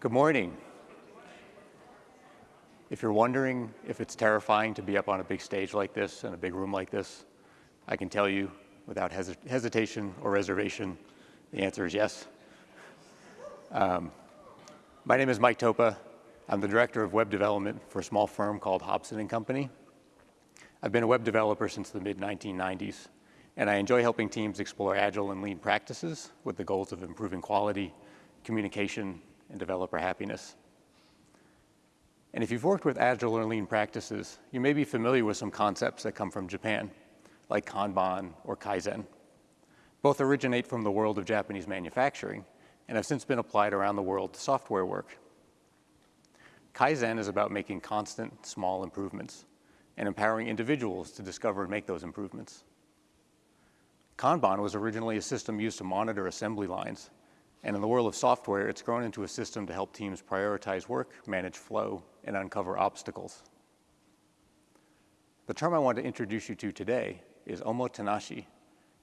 Good morning. If you're wondering if it's terrifying to be up on a big stage like this in a big room like this, I can tell you without hes hesitation or reservation, the answer is yes. Um, my name is Mike Toppa. I'm the director of web development for a small firm called Hobson & Company. I've been a web developer since the mid-1990s, and I enjoy helping teams explore agile and lean practices with the goals of improving quality, communication, and developer happiness. And if you've worked with agile or lean practices, you may be familiar with some concepts that come from Japan, like Kanban or Kaizen. Both originate from the world of Japanese manufacturing and have since been applied around the world to software work. Kaizen is about making constant, small improvements and empowering individuals to discover and make those improvements. Kanban was originally a system used to monitor assembly lines and in the world of software, it's grown into a system to help teams prioritize work, manage flow, and uncover obstacles. The term I want to introduce you to today is omotenashi,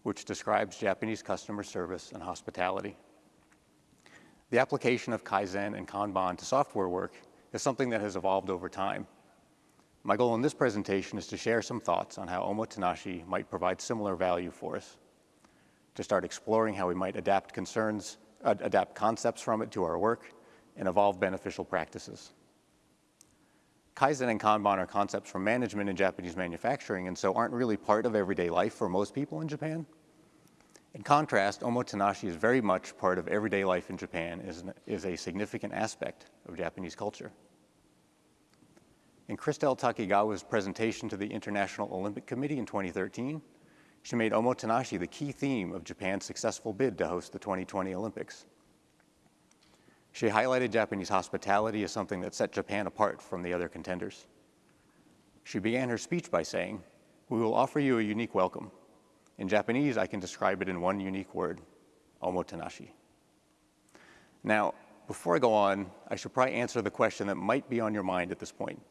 which describes Japanese customer service and hospitality. The application of Kaizen and Kanban to software work is something that has evolved over time. My goal in this presentation is to share some thoughts on how omotenashi might provide similar value for us, to start exploring how we might adapt concerns adapt concepts from it to our work, and evolve beneficial practices. Kaizen and Kanban are concepts from management in Japanese manufacturing and so aren't really part of everyday life for most people in Japan. In contrast, omotenashi is very much part of everyday life in Japan, is, an, is a significant aspect of Japanese culture. In Christel Takigawa's presentation to the International Olympic Committee in 2013, she made omotenashi the key theme of Japan's successful bid to host the 2020 Olympics. She highlighted Japanese hospitality as something that set Japan apart from the other contenders. She began her speech by saying, we will offer you a unique welcome. In Japanese, I can describe it in one unique word, omotenashi. Now, before I go on, I should probably answer the question that might be on your mind at this point.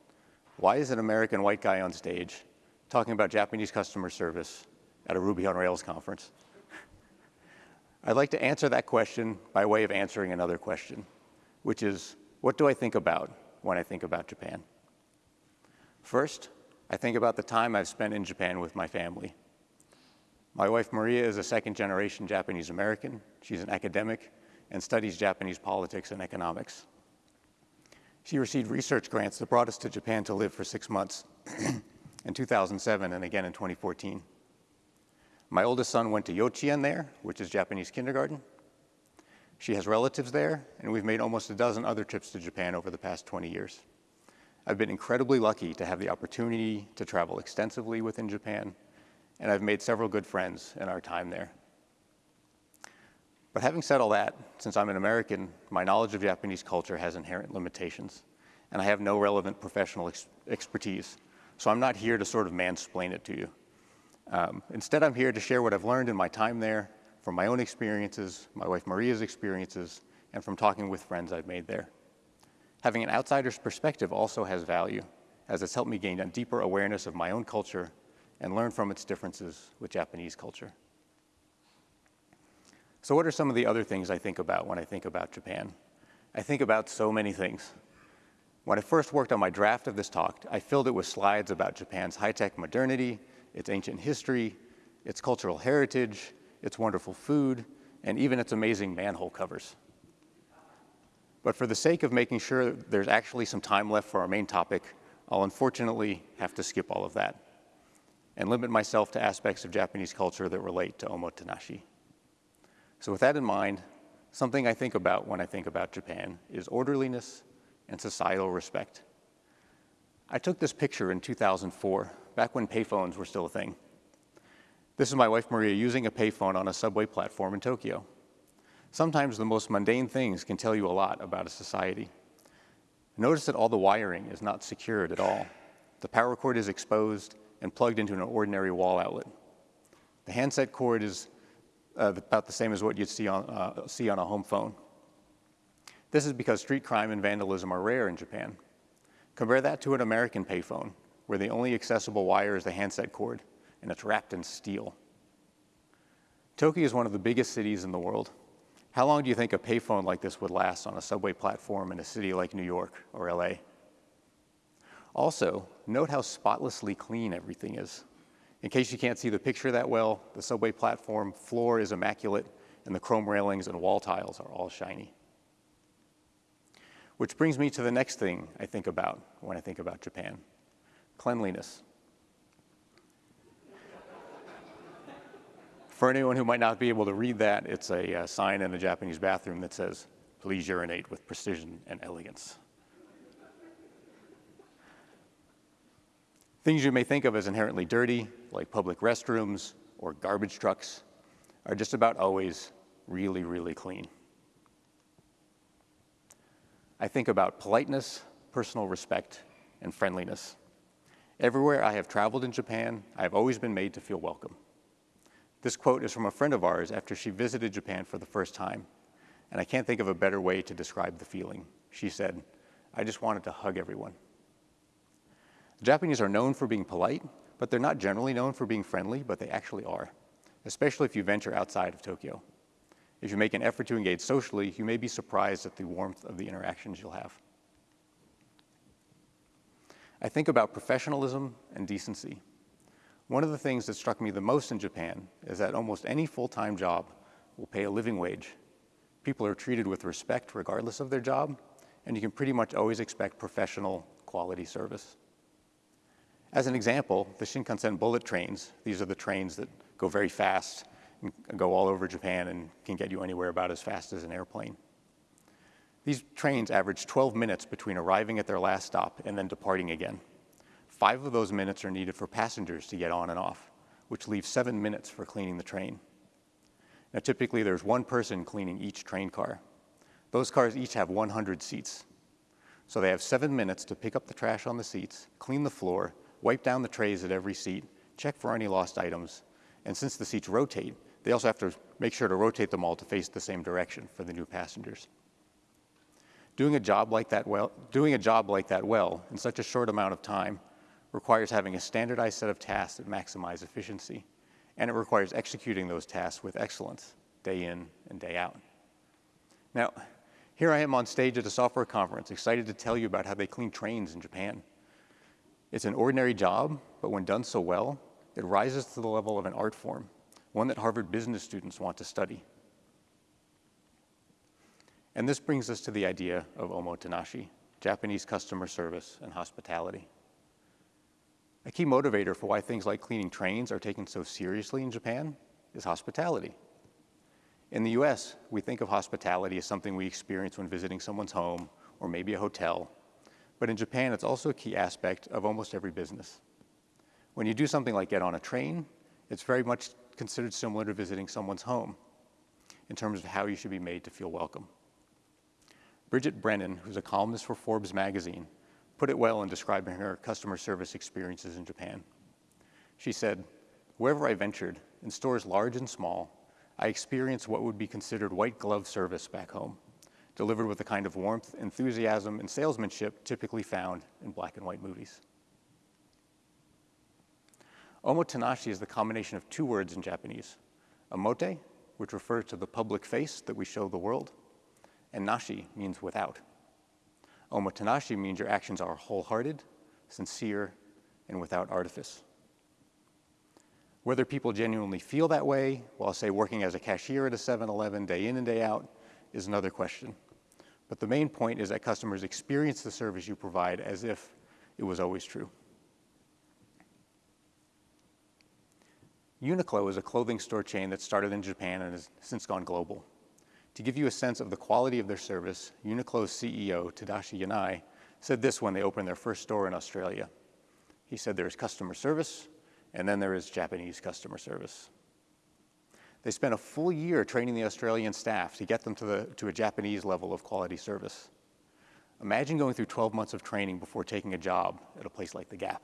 Why is an American white guy on stage talking about Japanese customer service at a Ruby on Rails conference? I'd like to answer that question by way of answering another question, which is, what do I think about when I think about Japan? First, I think about the time I've spent in Japan with my family. My wife Maria is a second generation Japanese American. She's an academic and studies Japanese politics and economics. She received research grants that brought us to Japan to live for six months in 2007 and again in 2014. My oldest son went to Yochien there, which is Japanese kindergarten. She has relatives there, and we've made almost a dozen other trips to Japan over the past 20 years. I've been incredibly lucky to have the opportunity to travel extensively within Japan, and I've made several good friends in our time there. But having said all that, since I'm an American, my knowledge of Japanese culture has inherent limitations, and I have no relevant professional ex expertise, so I'm not here to sort of mansplain it to you. Um, instead, I'm here to share what I've learned in my time there from my own experiences, my wife Maria's experiences, and from talking with friends I've made there. Having an outsider's perspective also has value, as it's helped me gain a deeper awareness of my own culture and learn from its differences with Japanese culture. So what are some of the other things I think about when I think about Japan? I think about so many things. When I first worked on my draft of this talk, I filled it with slides about Japan's high-tech modernity, its ancient history, its cultural heritage, its wonderful food, and even its amazing manhole covers. But for the sake of making sure there's actually some time left for our main topic, I'll unfortunately have to skip all of that and limit myself to aspects of Japanese culture that relate to omotenashi. So with that in mind, something I think about when I think about Japan is orderliness and societal respect. I took this picture in 2004 back when payphones were still a thing. This is my wife Maria using a payphone on a subway platform in Tokyo. Sometimes the most mundane things can tell you a lot about a society. Notice that all the wiring is not secured at all. The power cord is exposed and plugged into an ordinary wall outlet. The handset cord is uh, about the same as what you'd see on, uh, see on a home phone. This is because street crime and vandalism are rare in Japan. Compare that to an American payphone, where the only accessible wire is the handset cord, and it's wrapped in steel. Tokyo is one of the biggest cities in the world. How long do you think a payphone like this would last on a subway platform in a city like New York or LA? Also, note how spotlessly clean everything is. In case you can't see the picture that well, the subway platform floor is immaculate and the chrome railings and wall tiles are all shiny. Which brings me to the next thing I think about when I think about Japan, cleanliness. For anyone who might not be able to read that, it's a uh, sign in a Japanese bathroom that says, please urinate with precision and elegance. Things you may think of as inherently dirty, like public restrooms or garbage trucks, are just about always really, really clean. I think about politeness, personal respect, and friendliness. Everywhere I have traveled in Japan, I have always been made to feel welcome. This quote is from a friend of ours after she visited Japan for the first time, and I can't think of a better way to describe the feeling. She said, I just wanted to hug everyone. The Japanese are known for being polite, but they're not generally known for being friendly, but they actually are, especially if you venture outside of Tokyo. If you make an effort to engage socially, you may be surprised at the warmth of the interactions you'll have. I think about professionalism and decency. One of the things that struck me the most in Japan is that almost any full-time job will pay a living wage. People are treated with respect regardless of their job, and you can pretty much always expect professional quality service. As an example, the Shinkansen bullet trains, these are the trains that go very fast and go all over Japan and can get you anywhere about as fast as an airplane. These trains average 12 minutes between arriving at their last stop and then departing again. Five of those minutes are needed for passengers to get on and off, which leaves seven minutes for cleaning the train. Now, typically there's one person cleaning each train car. Those cars each have 100 seats. So they have seven minutes to pick up the trash on the seats, clean the floor, wipe down the trays at every seat, check for any lost items, and since the seats rotate, they also have to make sure to rotate them all to face the same direction for the new passengers. Doing a job like that well, doing a job like that well in such a short amount of time requires having a standardized set of tasks that maximize efficiency, and it requires executing those tasks with excellence day in and day out. Now, here I am on stage at a software conference, excited to tell you about how they clean trains in Japan. It's an ordinary job, but when done so well, it rises to the level of an art form, one that Harvard business students want to study. And this brings us to the idea of omotenashi, Japanese customer service and hospitality. A key motivator for why things like cleaning trains are taken so seriously in Japan is hospitality. In the US, we think of hospitality as something we experience when visiting someone's home or maybe a hotel. But in Japan, it's also a key aspect of almost every business. When you do something like get on a train, it's very much considered similar to visiting someone's home in terms of how you should be made to feel welcome. Bridget Brennan, who's a columnist for Forbes magazine, put it well in describing her customer service experiences in Japan. She said, wherever I ventured, in stores large and small, I experienced what would be considered white glove service back home, delivered with the kind of warmth, enthusiasm, and salesmanship typically found in black and white movies. Omotenashi is the combination of two words in Japanese, omote, which refers to the public face that we show the world, and nashi means without. Omotenashi means your actions are wholehearted, sincere, and without artifice. Whether people genuinely feel that way while, say, working as a cashier at a 7-Eleven day in and day out is another question. But the main point is that customers experience the service you provide as if it was always true. Uniqlo is a clothing store chain that started in Japan and has since gone global. To give you a sense of the quality of their service, Uniqlo's CEO, Tadashi Yanai, said this when they opened their first store in Australia. He said there's customer service, and then there is Japanese customer service. They spent a full year training the Australian staff to get them to, the, to a Japanese level of quality service. Imagine going through 12 months of training before taking a job at a place like The Gap.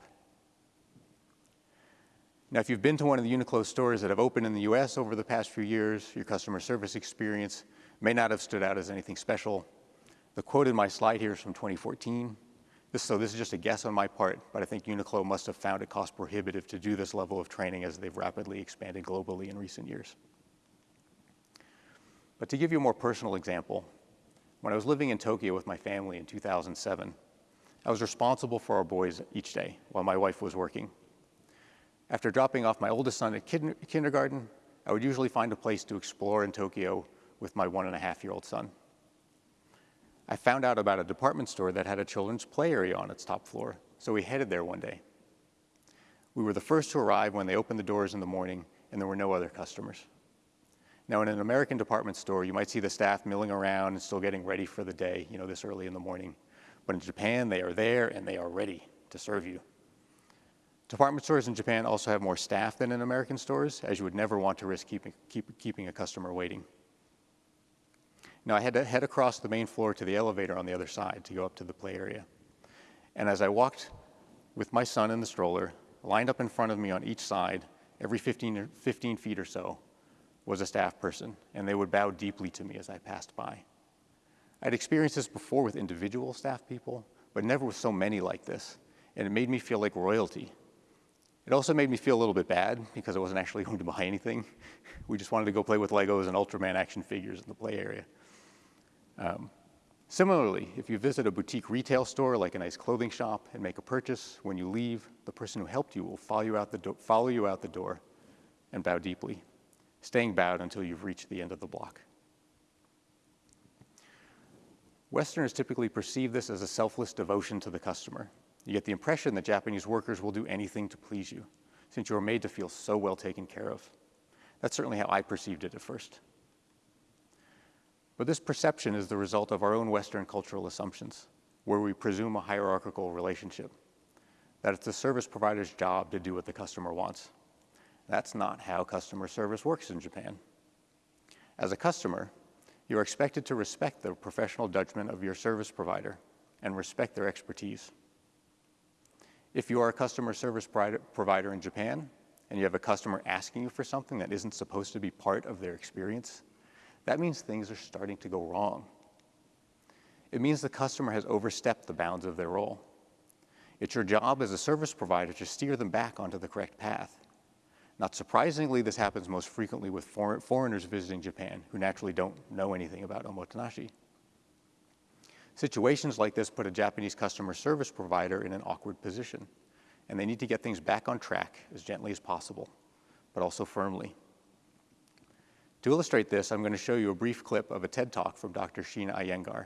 Now, if you've been to one of the Uniqlo stores that have opened in the US over the past few years, your customer service experience may not have stood out as anything special. The quote in my slide here is from 2014. This, so this is just a guess on my part, but I think Uniqlo must have found it cost prohibitive to do this level of training as they've rapidly expanded globally in recent years. But to give you a more personal example, when I was living in Tokyo with my family in 2007, I was responsible for our boys each day while my wife was working. After dropping off my oldest son at kindergarten, I would usually find a place to explore in Tokyo with my one and a half year old son. I found out about a department store that had a children's play area on its top floor, so we headed there one day. We were the first to arrive when they opened the doors in the morning, and there were no other customers. Now, in an American department store, you might see the staff milling around and still getting ready for the day, you know, this early in the morning. But in Japan, they are there and they are ready to serve you. Department stores in Japan also have more staff than in American stores, as you would never want to risk keeping, keep, keeping a customer waiting. Now, I had to head across the main floor to the elevator on the other side to go up to the play area. And as I walked with my son in the stroller, lined up in front of me on each side, every 15, 15 feet or so, was a staff person, and they would bow deeply to me as I passed by. I'd experienced this before with individual staff people, but never with so many like this, and it made me feel like royalty. It also made me feel a little bit bad because I wasn't actually going to buy anything. We just wanted to go play with Legos and Ultraman action figures in the play area. Um, similarly, if you visit a boutique retail store like a nice clothing shop and make a purchase, when you leave, the person who helped you will follow you out the, follow you out the door and bow deeply, staying bowed until you've reached the end of the block. Westerners typically perceive this as a selfless devotion to the customer. You get the impression that Japanese workers will do anything to please you, since you are made to feel so well taken care of. That's certainly how I perceived it at first. But this perception is the result of our own Western cultural assumptions, where we presume a hierarchical relationship, that it's the service provider's job to do what the customer wants. That's not how customer service works in Japan. As a customer, you are expected to respect the professional judgment of your service provider and respect their expertise. If you are a customer service provider in Japan and you have a customer asking you for something that isn't supposed to be part of their experience, that means things are starting to go wrong. It means the customer has overstepped the bounds of their role. It's your job as a service provider to steer them back onto the correct path. Not surprisingly, this happens most frequently with for foreigners visiting Japan who naturally don't know anything about omotenashi. Situations like this put a Japanese customer service provider in an awkward position, and they need to get things back on track as gently as possible, but also firmly. To illustrate this, I'm going to show you a brief clip of a TED Talk from Dr. Sheena Iyengar.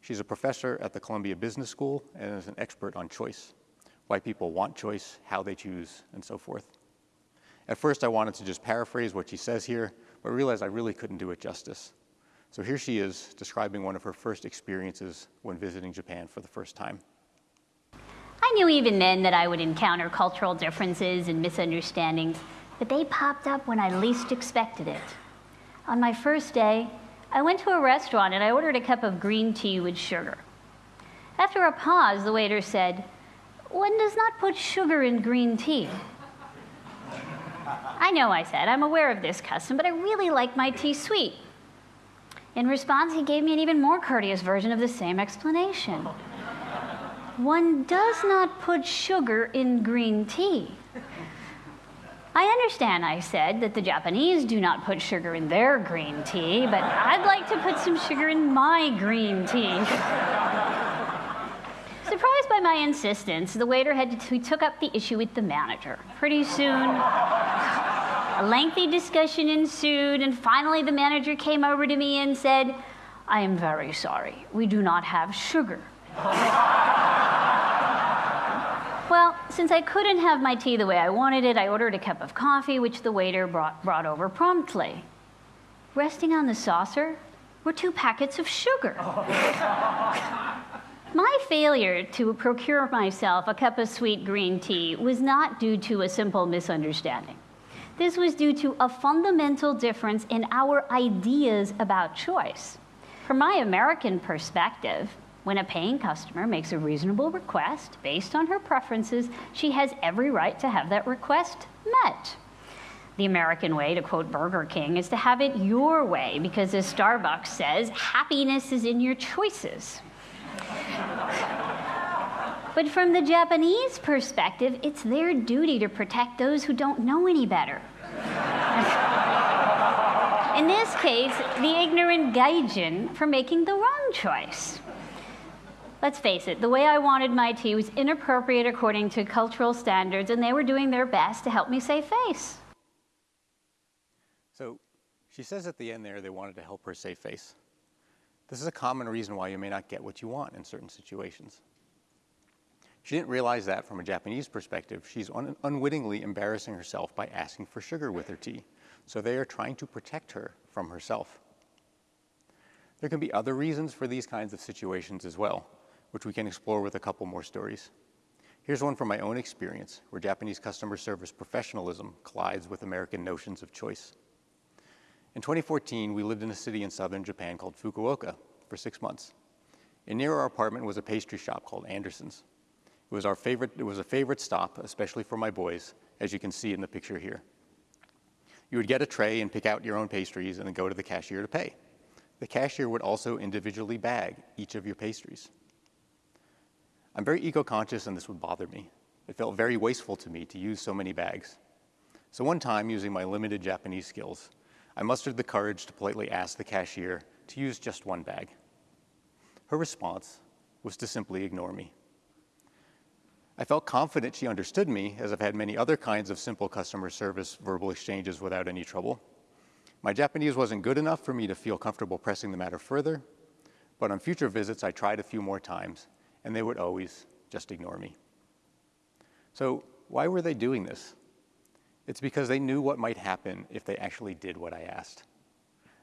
She's a professor at the Columbia Business School and is an expert on choice, why people want choice, how they choose, and so forth. At first, I wanted to just paraphrase what she says here, but realized I really couldn't do it justice. So here she is describing one of her first experiences when visiting Japan for the first time. I knew even then that I would encounter cultural differences and misunderstandings, but they popped up when I least expected it. On my first day, I went to a restaurant and I ordered a cup of green tea with sugar. After a pause, the waiter said, One does not put sugar in green tea. I know, I said, I'm aware of this custom, but I really like my tea sweet. In response, he gave me an even more courteous version of the same explanation. One does not put sugar in green tea. I understand, I said, that the Japanese do not put sugar in their green tea, but I'd like to put some sugar in my green tea. Surprised by my insistence, the waiter had to, took up the issue with the manager. Pretty soon, a lengthy discussion ensued, and finally the manager came over to me and said, I am very sorry, we do not have sugar. Well, since I couldn't have my tea the way I wanted it, I ordered a cup of coffee, which the waiter brought, brought over promptly. Resting on the saucer were two packets of sugar. my failure to procure myself a cup of sweet green tea was not due to a simple misunderstanding. This was due to a fundamental difference in our ideas about choice. From my American perspective, When a paying customer makes a reasonable request based on her preferences, she has every right to have that request met. The American way, to quote Burger King, is to have it your way because, as Starbucks says, happiness is in your choices. but from the Japanese perspective, it's their duty to protect those who don't know any better. in this case, the ignorant gaijin for making the wrong choice. Let's face it, the way I wanted my tea was inappropriate according to cultural standards, and they were doing their best to help me save face. So she says at the end there they wanted to help her save face. This is a common reason why you may not get what you want in certain situations. She didn't realize that from a Japanese perspective, she's un unwittingly embarrassing herself by asking for sugar with her tea. So they are trying to protect her from herself. There can be other reasons for these kinds of situations as well, which we can explore with a couple more stories. Here's one from my own experience, where Japanese customer service professionalism collides with American notions of choice. In 2014, we lived in a city in southern Japan called Fukuoka for six months. And near our apartment was a pastry shop called Anderson's. It was, our favorite, it was a favorite stop, especially for my boys, as you can see in the picture here. You would get a tray and pick out your own pastries and then go to the cashier to pay. The cashier would also individually bag each of your pastries. I'm very eco-conscious and this would bother me. It felt very wasteful to me to use so many bags. So one time, using my limited Japanese skills, I mustered the courage to politely ask the cashier to use just one bag. Her response was to simply ignore me. I felt confident she understood me, as I've had many other kinds of simple customer service verbal exchanges without any trouble. My Japanese wasn't good enough for me to feel comfortable pressing the matter further, but on future visits I tried a few more times, and they would always just ignore me. So why were they doing this? It's because they knew what might happen if they actually did what I asked.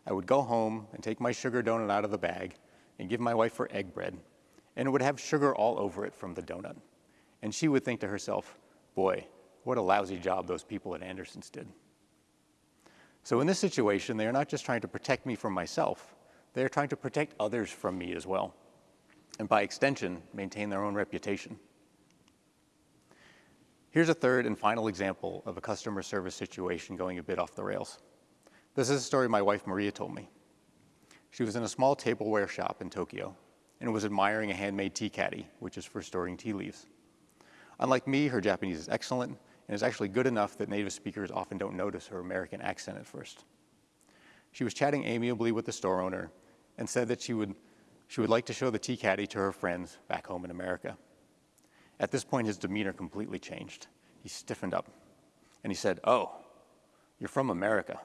I would go home and take my sugar donut out of the bag and give my wife her egg bread, and it would have sugar all over it from the donut. And she would think to herself, boy, what a lousy job those people at Anderson's did. So in this situation, they are not just trying to protect me from myself, they are trying to protect others from me as well, and by extension, maintain their own reputation. Here's a third and final example of a customer service situation going a bit off the rails. This is a story my wife Maria told me. She was in a small tableware shop in Tokyo and was admiring a handmade tea caddy, which is for storing tea leaves. Unlike me, her Japanese is excellent and is actually good enough that native speakers often don't notice her American accent at first. She was chatting amiably with the store owner and said that she would, she would like to show the tea caddy to her friends back home in America. At this point, his demeanor completely changed. He stiffened up and he said, Oh, you're from America.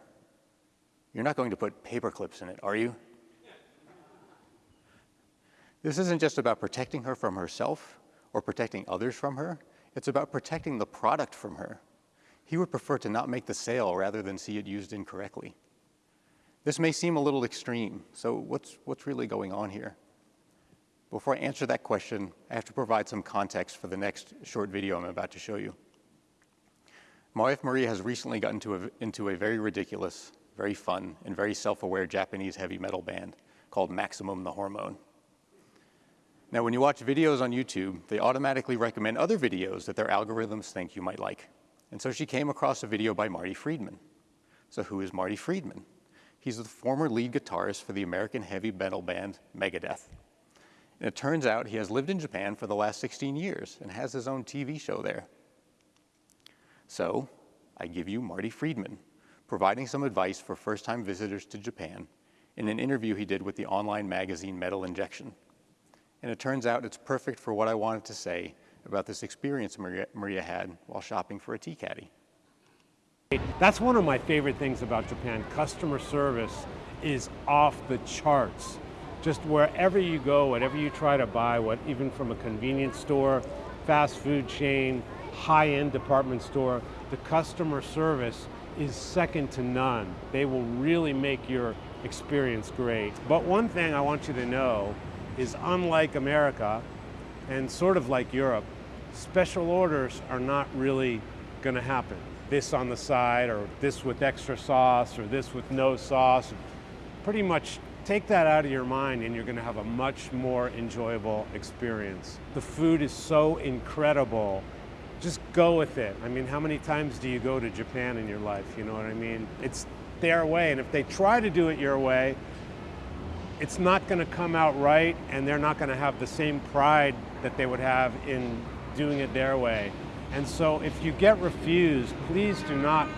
You're not going to put paper clips in it, are you? This isn't just about protecting her from herself or protecting others from her. It's about protecting the product from her. He would prefer to not make the sale rather than see it used incorrectly. This may seem a little extreme, so what's, what's really going on here? Before I answer that question, I have to provide some context for the next short video I'm about to show you. My wife Maria has recently gotten into a, into a very ridiculous, very fun, and very self-aware Japanese heavy metal band called Maximum the Hormone. Now, when you watch videos on YouTube, they automatically recommend other videos that their algorithms think you might like. And so she came across a video by Marty Friedman. So who is Marty Friedman? He's the former lead guitarist for the American heavy metal band Megadeth. And it turns out he has lived in Japan for the last 16 years and has his own TV show there. So I give you Marty Friedman, providing some advice for first-time visitors to Japan in an interview he did with the online magazine Metal Injection. And it turns out it's perfect for what I wanted to say about this experience Maria, Maria had while shopping for a tea caddy. That's one of my favorite things about Japan. Customer service is off the charts just wherever you go, whatever you try to buy, what even from a convenience store, fast food chain, high-end department store, the customer service is second to none. They will really make your experience great. But one thing I want you to know is unlike America and sort of like Europe, special orders are not really going to happen. This on the side or this with extra sauce or this with no sauce. Pretty much take that out of your mind and you're going to have a much more enjoyable experience. The food is so incredible. Just go with it. I mean, how many times do you go to Japan in your life? You know what I mean? It's their way. And if they try to do it your way, it's not going to come out right and they're not going to have the same pride that they would have in doing it their way. And so if you get refused, please do not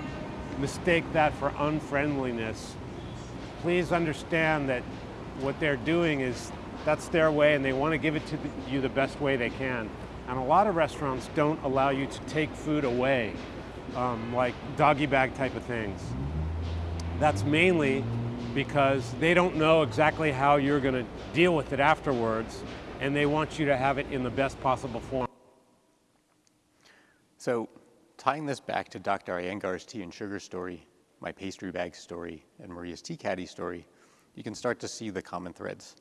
mistake that for unfriendliness. Please understand that what they're doing is that's their way and they want to give it to you the best way they can. And a lot of restaurants don't allow you to take food away, um, like doggy bag type of things. That's mainly because they don't know exactly how you're going to deal with it afterwards and they want you to have it in the best possible form. So tying this back to Dr. Iyengar's tea and sugar story, my pastry bag story, and Maria's tea caddy story, you can start to see the common threads.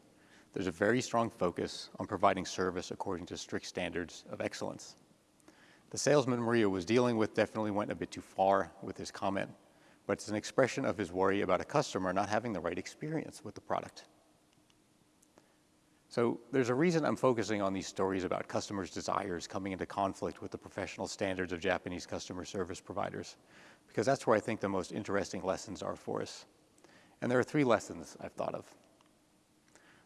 There's a very strong focus on providing service according to strict standards of excellence. The salesman Maria was dealing with definitely went a bit too far with his comment, but it's an expression of his worry about a customer not having the right experience with the product. So there's a reason I'm focusing on these stories about customers' desires coming into conflict with the professional standards of Japanese customer service providers, because that's where I think the most interesting lessons are for us. And there are three lessons I've thought of.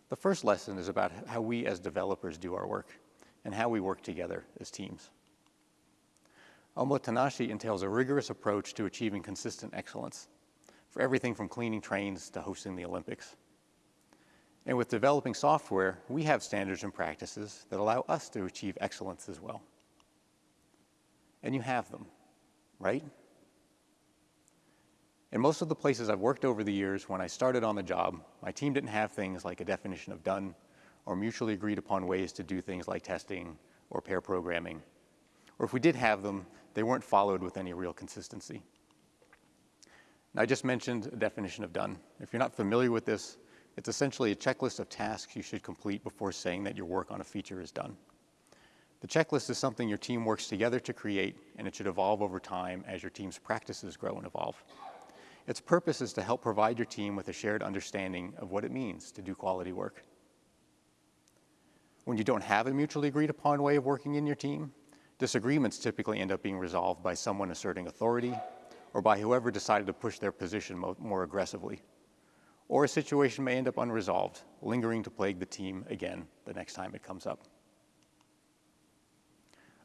The first lesson is about how we as developers do our work and how we work together as teams. Omotenashi entails a rigorous approach to achieving consistent excellence for everything from cleaning trains to hosting the Olympics. And with developing software, we have standards and practices that allow us to achieve excellence as well. And you have them, right? In most of the places I've worked over the years, when I started on the job, my team didn't have things like a definition of done or mutually agreed upon ways to do things like testing or pair programming. Or if we did have them, they weren't followed with any real consistency. Now, I just mentioned a definition of done. If you're not familiar with this, it's essentially a checklist of tasks you should complete before saying that your work on a feature is done. The checklist is something your team works together to create, and it should evolve over time as your team's practices grow and evolve. Its purpose is to help provide your team with a shared understanding of what it means to do quality work. When you don't have a mutually agreed upon way of working in your team, disagreements typically end up being resolved by someone asserting authority or by whoever decided to push their position more aggressively. Or a situation may end up unresolved, lingering to plague the team again the next time it comes up.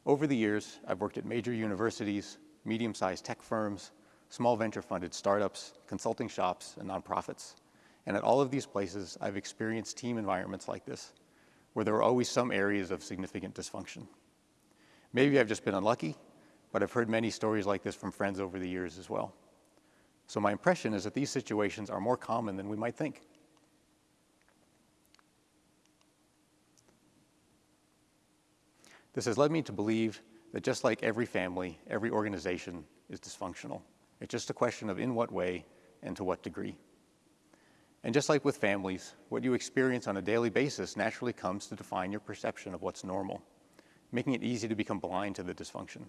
Over the years, I've worked at major universities, medium-sized tech firms, small venture-funded startups, consulting shops, and nonprofits. And at all of these places, I've experienced team environments like this, where there are always some areas of significant dysfunction. Maybe I've just been unlucky, but I've heard many stories like this from friends over the years as well. So my impression is that these situations are more common than we might think. This has led me to believe that just like every family, every organization is dysfunctional. It's just a question of in what way and to what degree. And just like with families, what you experience on a daily basis naturally comes to define your perception of what's normal, making it easy to become blind to the dysfunction.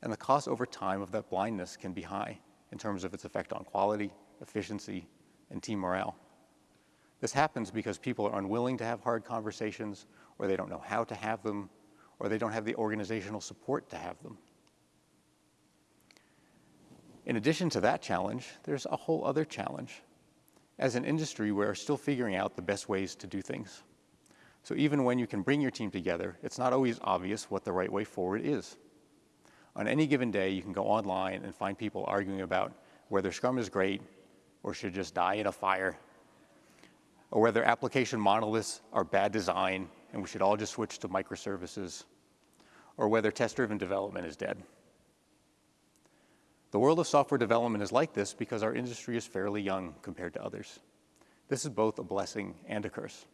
And the cost over time of that blindness can be high in terms of its effect on quality, efficiency, and team morale. This happens because people are unwilling to have hard conversations, or they don't know how to have them, or they don't have the organizational support to have them. In addition to that challenge, there's a whole other challenge. As an industry, we're still figuring out the best ways to do things. So even when you can bring your team together, it's not always obvious what the right way forward is. On any given day, you can go online and find people arguing about whether Scrum is great or should just die in a fire, or whether application monoliths are bad design and we should all just switch to microservices, or whether test-driven development is dead. The world of software development is like this because our industry is fairly young compared to others. This is both a blessing and a curse.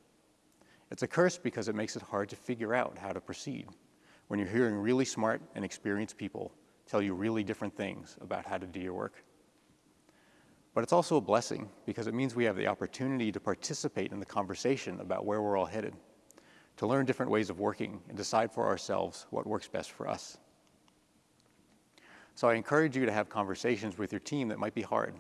It's a curse because it makes it hard to figure out how to proceed when you're hearing really smart and experienced people tell you really different things about how to do your work. But it's also a blessing because it means we have the opportunity to participate in the conversation about where we're all headed, to learn different ways of working and decide for ourselves what works best for us. So I encourage you to have conversations with your team that might be hard,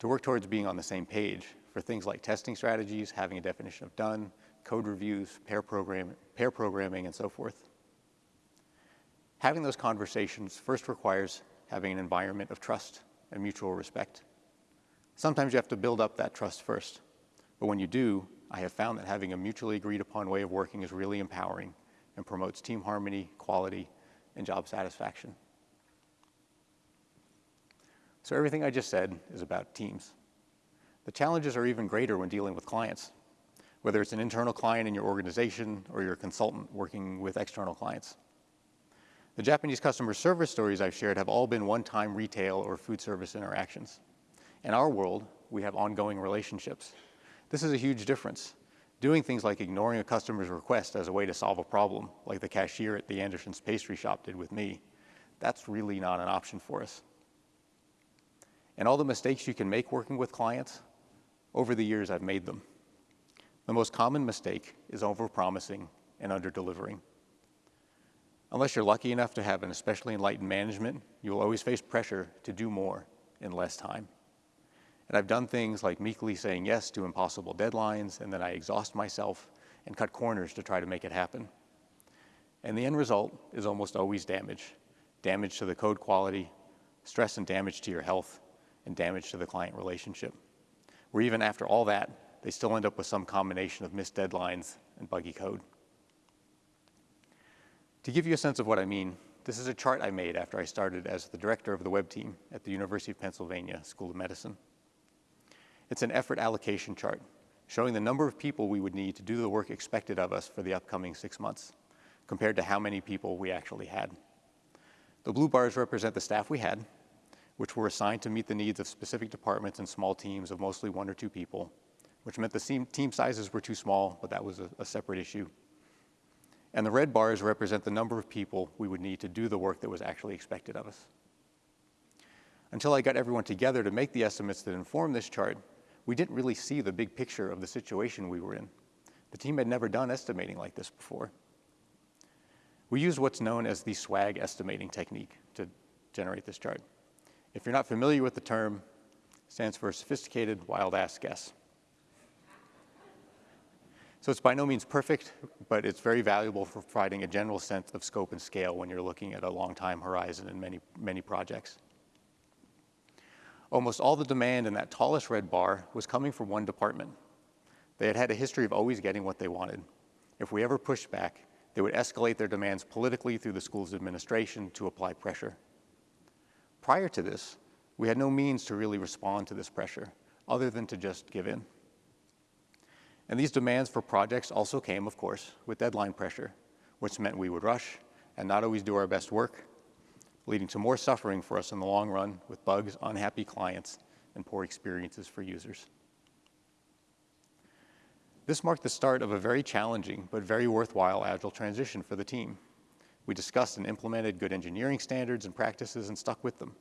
to work towards being on the same page, for things like testing strategies, having a definition of done, code reviews, pair, program, pair programming, and so forth. Having those conversations first requires having an environment of trust and mutual respect. Sometimes you have to build up that trust first, but when you do, I have found that having a mutually agreed upon way of working is really empowering and promotes team harmony, quality, and job satisfaction. So everything I just said is about teams. The challenges are even greater when dealing with clients, whether it's an internal client in your organization or your consultant working with external clients. The Japanese customer service stories I've shared have all been one-time retail or food service interactions. In our world, we have ongoing relationships. This is a huge difference. Doing things like ignoring a customer's request as a way to solve a problem, like the cashier at the Anderson's pastry shop did with me, that's really not an option for us. And all the mistakes you can make working with clients, over the years I've made them. The most common mistake is overpromising and underdelivering. Unless you're lucky enough to have an especially enlightened management, you will always face pressure to do more in less time. And I've done things like meekly saying yes to impossible deadlines, and then I exhaust myself and cut corners to try to make it happen. And the end result is almost always damage. Damage to the code quality, stress and damage to your health, and damage to the client relationship. Where even after all that, they still end up with some combination of missed deadlines and buggy code. To give you a sense of what I mean, this is a chart I made after I started as the director of the web team at the University of Pennsylvania School of Medicine. It's an effort allocation chart showing the number of people we would need to do the work expected of us for the upcoming six months compared to how many people we actually had. The blue bars represent the staff we had, which were assigned to meet the needs of specific departments and small teams of mostly one or two people, which meant the team sizes were too small, but that was a, a separate issue. And the red bars represent the number of people we would need to do the work that was actually expected of us. Until I got everyone together to make the estimates that inform this chart, we didn't really see the big picture of the situation we were in. The team had never done estimating like this before. We used what's known as the SWAG estimating technique to generate this chart. If you're not familiar with the term, stands for Sophisticated Wild Ass Guess. So it's by no means perfect, but it's very valuable for providing a general sense of scope and scale when you're looking at a long time horizon in many, many projects. Almost all the demand in that tallest red bar was coming from one department. They had had a history of always getting what they wanted. If we ever pushed back, they would escalate their demands politically through the school's administration to apply pressure. Prior to this, we had no means to really respond to this pressure other than to just give in. And these demands for projects also came, of course, with deadline pressure, which meant we would rush and not always do our best work leading to more suffering for us in the long run with bugs, unhappy clients, and poor experiences for users. This marked the start of a very challenging but very worthwhile Agile transition for the team. We discussed and implemented good engineering standards and practices and stuck with them.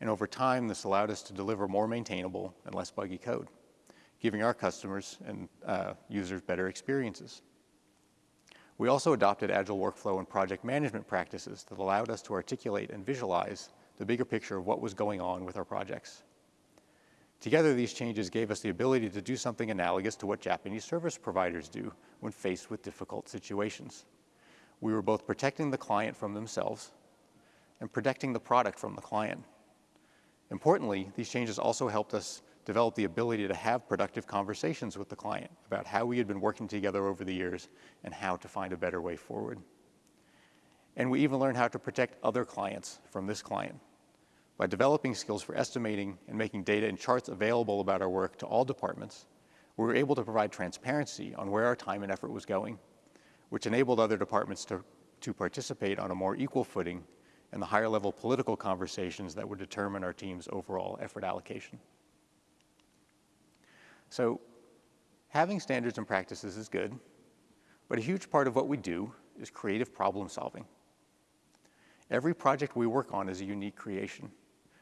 And over time, this allowed us to deliver more maintainable and less buggy code, giving our customers and uh, users better experiences. We also adopted agile workflow and project management practices that allowed us to articulate and visualize the bigger picture of what was going on with our projects. Together, these changes gave us the ability to do something analogous to what Japanese service providers do when faced with difficult situations. We were both protecting the client from themselves and protecting the product from the client. Importantly, these changes also helped us develop the ability to have productive conversations with the client about how we had been working together over the years and how to find a better way forward. And we even learned how to protect other clients from this client. By developing skills for estimating and making data and charts available about our work to all departments, we were able to provide transparency on where our time and effort was going, which enabled other departments to, to participate on a more equal footing in the higher level political conversations that would determine our team's overall effort allocation. So having standards and practices is good, but a huge part of what we do is creative problem solving. Every project we work on is a unique creation,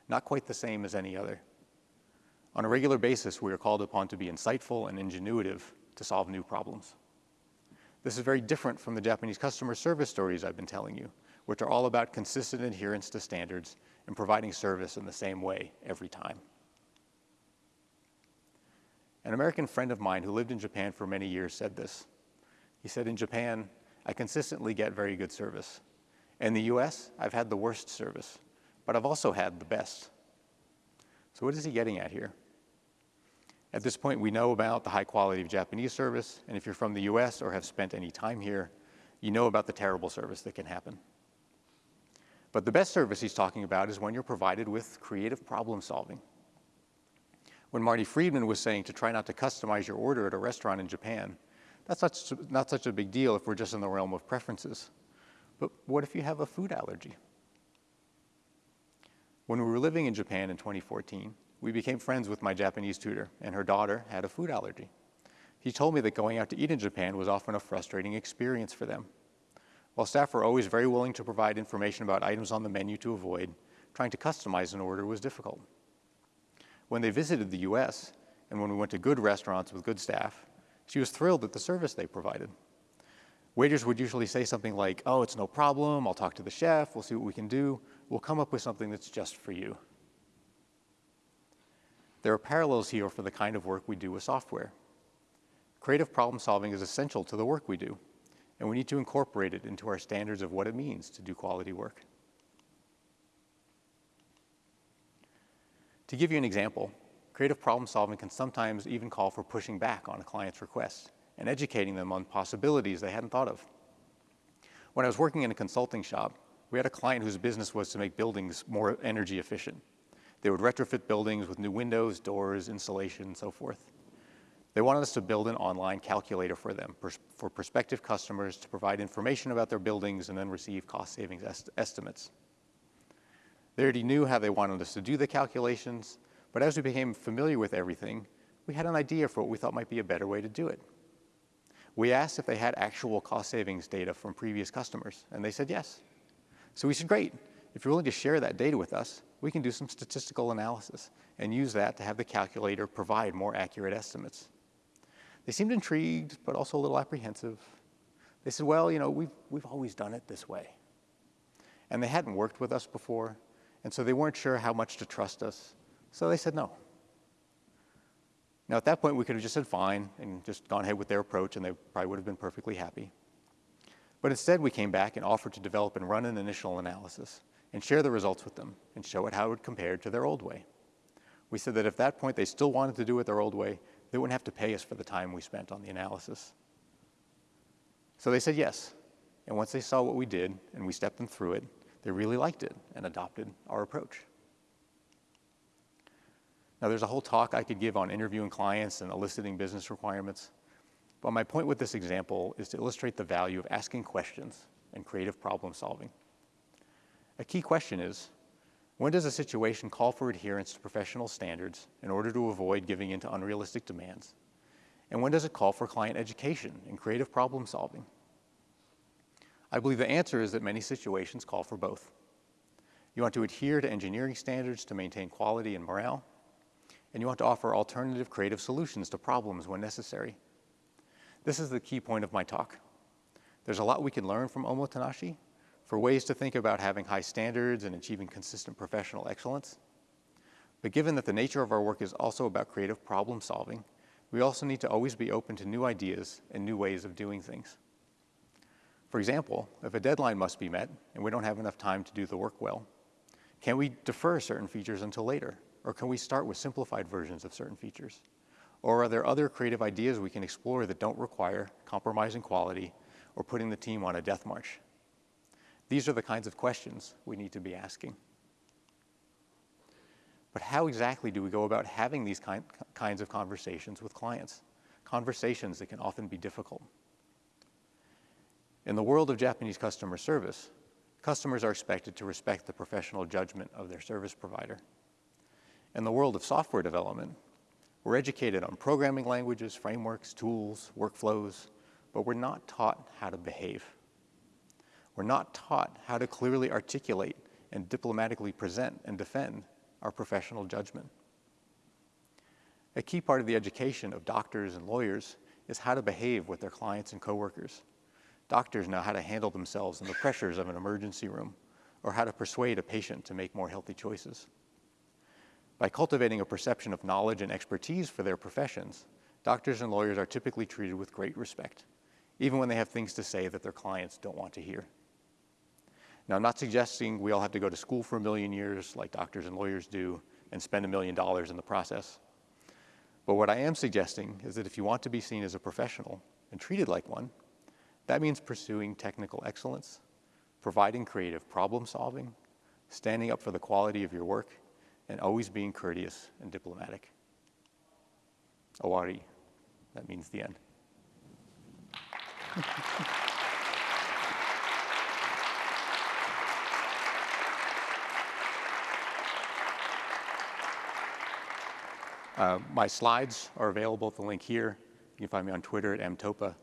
not quite the same as any other. On a regular basis, we are called upon to be insightful and ingenuitive to solve new problems. This is very different from the Japanese customer service stories I've been telling you, which are all about consistent adherence to standards and providing service in the same way every time. An American friend of mine who lived in Japan for many years said this. He said, in Japan, I consistently get very good service. In the US, I've had the worst service, but I've also had the best. So what is he getting at here? At this point, we know about the high quality of Japanese service, and if you're from the US or have spent any time here, you know about the terrible service that can happen. But the best service he's talking about is when you're provided with creative problem solving. When Marty Friedman was saying to try not to customize your order at a restaurant in Japan, that's not, not such a big deal if we're just in the realm of preferences. But what if you have a food allergy? When we were living in Japan in 2014, we became friends with my Japanese tutor, and her daughter had a food allergy. He told me that going out to eat in Japan was often a frustrating experience for them. While staff were always very willing to provide information about items on the menu to avoid, trying to customize an order was difficult. When they visited the US, and when we went to good restaurants with good staff, she was thrilled at the service they provided. Waiters would usually say something like, oh, it's no problem, I'll talk to the chef, we'll see what we can do, we'll come up with something that's just for you. There are parallels here for the kind of work we do with software. Creative problem solving is essential to the work we do, and we need to incorporate it into our standards of what it means to do quality work. To give you an example, creative problem solving can sometimes even call for pushing back on a client's request and educating them on possibilities they hadn't thought of. When I was working in a consulting shop, we had a client whose business was to make buildings more energy efficient. They would retrofit buildings with new windows, doors, insulation, and so forth. They wanted us to build an online calculator for them, for prospective customers to provide information about their buildings and then receive cost savings est estimates. They already knew how they wanted us to do the calculations, but as we became familiar with everything, we had an idea for what we thought might be a better way to do it. We asked if they had actual cost savings data from previous customers, and they said yes. So we said, great, if you're willing to share that data with us, we can do some statistical analysis and use that to have the calculator provide more accurate estimates. They seemed intrigued, but also a little apprehensive. They said, well, you know, we've, we've always done it this way. And they hadn't worked with us before, and so they weren't sure how much to trust us. So they said no. Now, at that point, we could have just said fine and just gone ahead with their approach, and they probably would have been perfectly happy. But instead, we came back and offered to develop and run an initial analysis and share the results with them and show it how it would compare to their old way. We said that if at that point they still wanted to do it their old way, they wouldn't have to pay us for the time we spent on the analysis. So they said yes. And once they saw what we did and we stepped them through it, they really liked it and adopted our approach. Now, there's a whole talk I could give on interviewing clients and eliciting business requirements, but my point with this example is to illustrate the value of asking questions and creative problem solving. A key question is, when does a situation call for adherence to professional standards in order to avoid giving in to unrealistic demands? And when does it call for client education and creative problem solving? I believe the answer is that many situations call for both. You want to adhere to engineering standards to maintain quality and morale, and you want to offer alternative creative solutions to problems when necessary. This is the key point of my talk. There's a lot we can learn from Omotenashi, for ways to think about having high standards and achieving consistent professional excellence. But given that the nature of our work is also about creative problem solving, we also need to always be open to new ideas and new ways of doing things. For example, if a deadline must be met and we don't have enough time to do the work well, can we defer certain features until later? Or can we start with simplified versions of certain features? Or are there other creative ideas we can explore that don't require compromising quality or putting the team on a death march? These are the kinds of questions we need to be asking. But how exactly do we go about having these kind, kinds of conversations with clients? Conversations that can often be difficult. In the world of Japanese customer service, customers are expected to respect the professional judgment of their service provider. In the world of software development, we're educated on programming languages, frameworks, tools, workflows, but we're not taught how to behave. We're not taught how to clearly articulate and diplomatically present and defend our professional judgment. A key part of the education of doctors and lawyers is how to behave with their clients and coworkers. Doctors know how to handle themselves in the pressures of an emergency room or how to persuade a patient to make more healthy choices. By cultivating a perception of knowledge and expertise for their professions, Doctors and lawyers are typically treated with great respect, even when they have things to say that their clients don't want to hear. Now, I'm not suggesting we all have to go to school for a million years like doctors and lawyers do and spend a million dollars in the process. But what I am suggesting is that if you want to be seen as a professional and treated like one, that means pursuing technical excellence, providing creative problem solving, standing up for the quality of your work, and always being courteous and diplomatic. Owari, that means the end. Uh, my slides are available at the link here. You can find me on Twitter at mtoppa.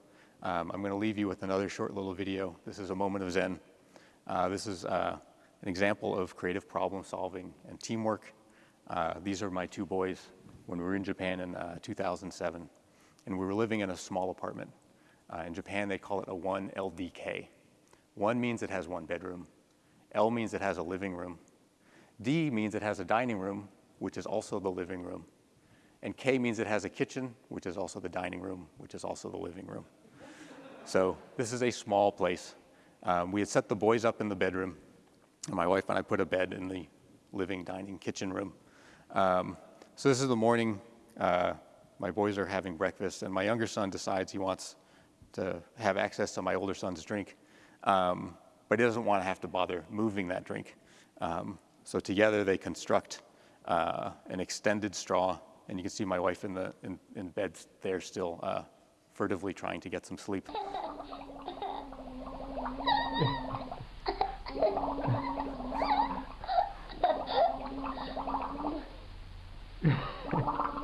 Um, I'm going to leave you with another short little video. This is a moment of Zen. Uh, this is uh, an example of creative problem solving and teamwork. Uh, these are my two boys when we were in Japan in uh, 2007. And we were living in a small apartment. Uh, in Japan, they call it a 1 LDK. 1 means it has one bedroom. L means it has a living room. D means it has a dining room, which is also the living room. And K means it has a kitchen, which is also the dining room, which is also the living room. So this is a small place. Um, we had set the boys up in the bedroom, and my wife and I put a bed in the living, dining, kitchen room. Um, so this is the morning. Uh, my boys are having breakfast, and my younger son decides he wants to have access to my older son's drink, um, but he doesn't want to have to bother moving that drink. Um, so together they construct uh, an extended straw and you can see my wife in, the, in, in bed there still uh, furtively trying to get some sleep.